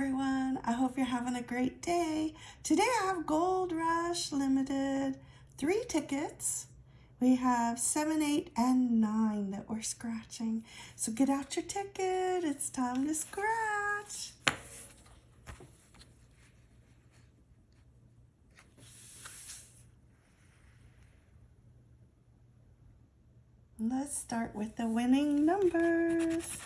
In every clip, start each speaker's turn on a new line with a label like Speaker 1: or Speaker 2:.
Speaker 1: everyone. I hope you're having a great day. Today I have Gold Rush Limited, three tickets. We have seven, eight, and nine that we're scratching. So get out your ticket. It's time to scratch. Let's start with the winning numbers.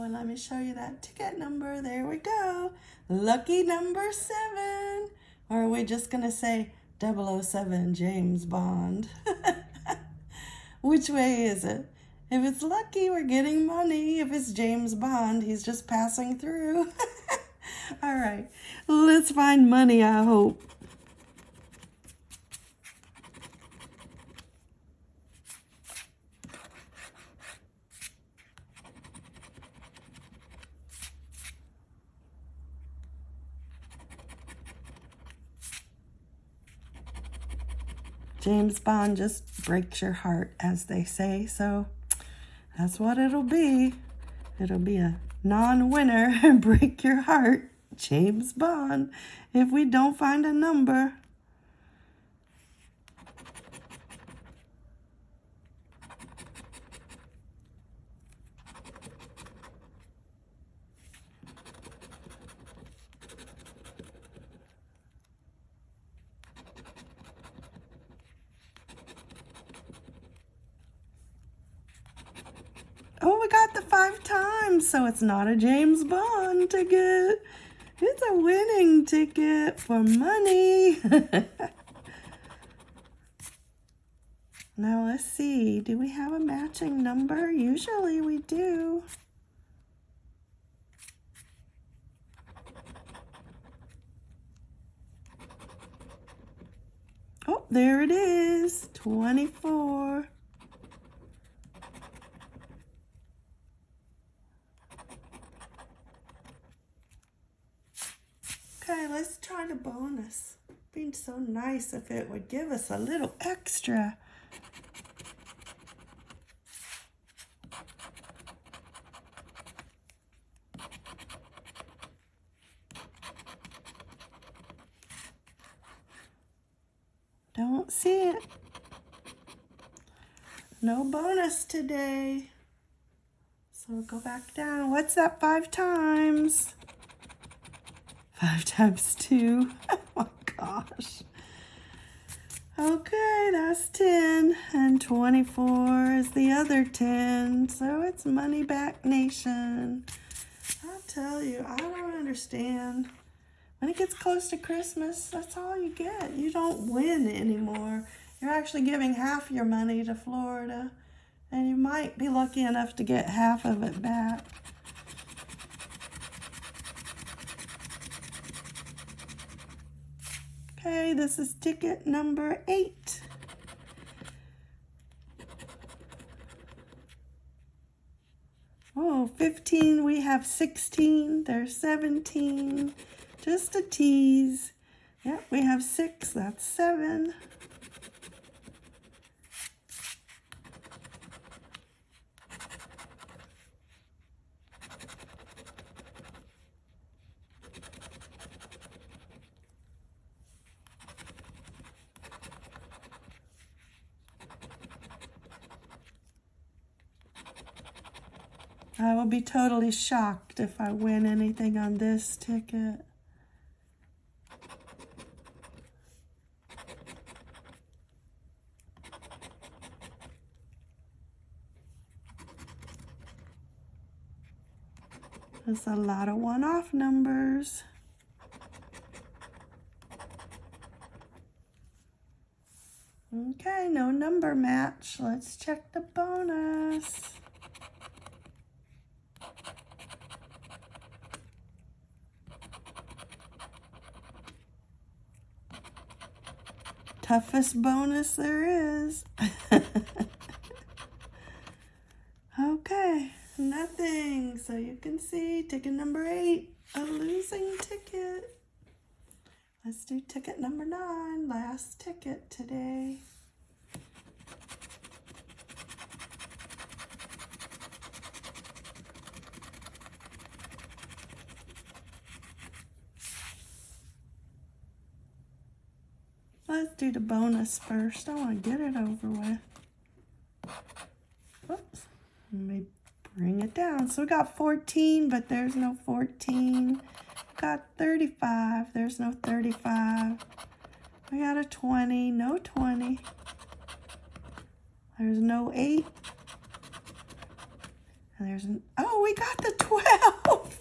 Speaker 1: And let me show you that ticket number. There we go. Lucky number seven. Or are we just going to say 007 James Bond? Which way is it? If it's lucky, we're getting money. If it's James Bond, he's just passing through. All right, let's find money, I hope. James Bond just breaks your heart, as they say. So that's what it'll be. It'll be a non-winner and break your heart, James Bond, if we don't find a number. Oh, we got the five times, so it's not a James Bond ticket. It's a winning ticket for money. now let's see, do we have a matching number? Usually we do. Oh, there it is, 24. Let's try the bonus. Being so nice if it would give us a little extra. Don't see it. No bonus today. So we'll go back down. What's that five times? 5 times 2. Oh my gosh. Okay, that's 10. And 24 is the other 10. So it's Money Back Nation. I tell you, I don't understand. When it gets close to Christmas, that's all you get. You don't win anymore. You're actually giving half your money to Florida. And you might be lucky enough to get half of it back. Okay, this is ticket number eight. Oh, 15, we have 16, there's 17, just a tease. Yep, we have six, that's seven. I will be totally shocked if I win anything on this ticket. There's a lot of one-off numbers. Okay, no number match. Let's check the bonus. Toughest bonus there is. okay, nothing. So you can see ticket number eight, a losing ticket. Let's do ticket number nine, last ticket today. Let's do the bonus first. I want to get it over with. Oops. Let me bring it down. So we got 14, but there's no 14. Got 35. There's no 35. We got a 20. No 20. There's no 8. And there's an... Oh, we got the 12.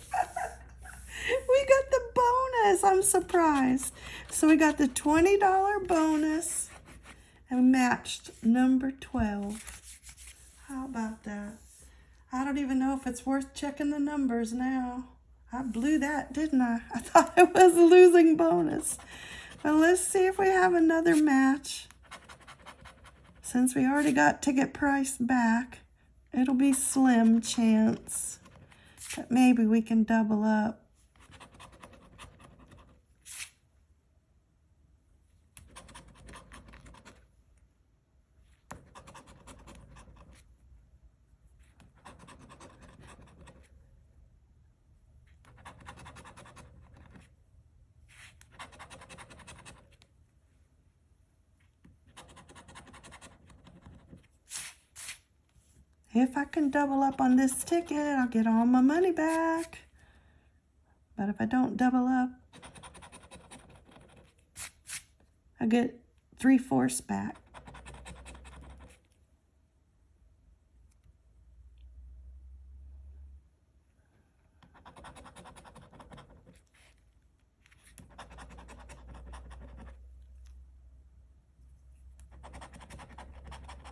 Speaker 1: we got the I'm surprised. So we got the $20 bonus and matched number 12. How about that? I don't even know if it's worth checking the numbers now. I blew that, didn't I? I thought it was a losing bonus. But let's see if we have another match. Since we already got ticket price back, it'll be slim chance. But maybe we can double up. If I can double up on this ticket, I'll get all my money back. But if I don't double up, I get three-fourths back.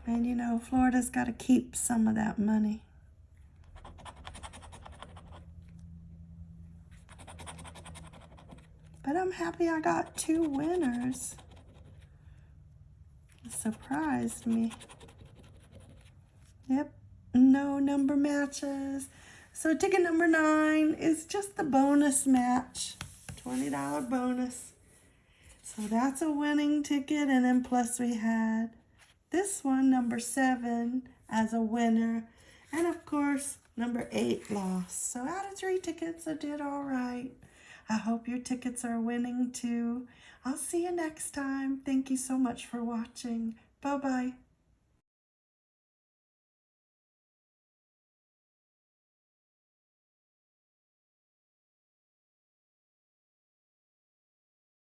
Speaker 1: And you know, Florida's got to keep some of that money. But I'm happy I got two winners. It surprised me. Yep, no number matches. So ticket number nine is just the bonus match. $20 bonus. So that's a winning ticket. And then plus we had this one, number seven, as a winner. And of course, number eight lost. So out of three tickets, I did all right. I hope your tickets are winning too. I'll see you next time. Thank you so much for watching. Bye-bye.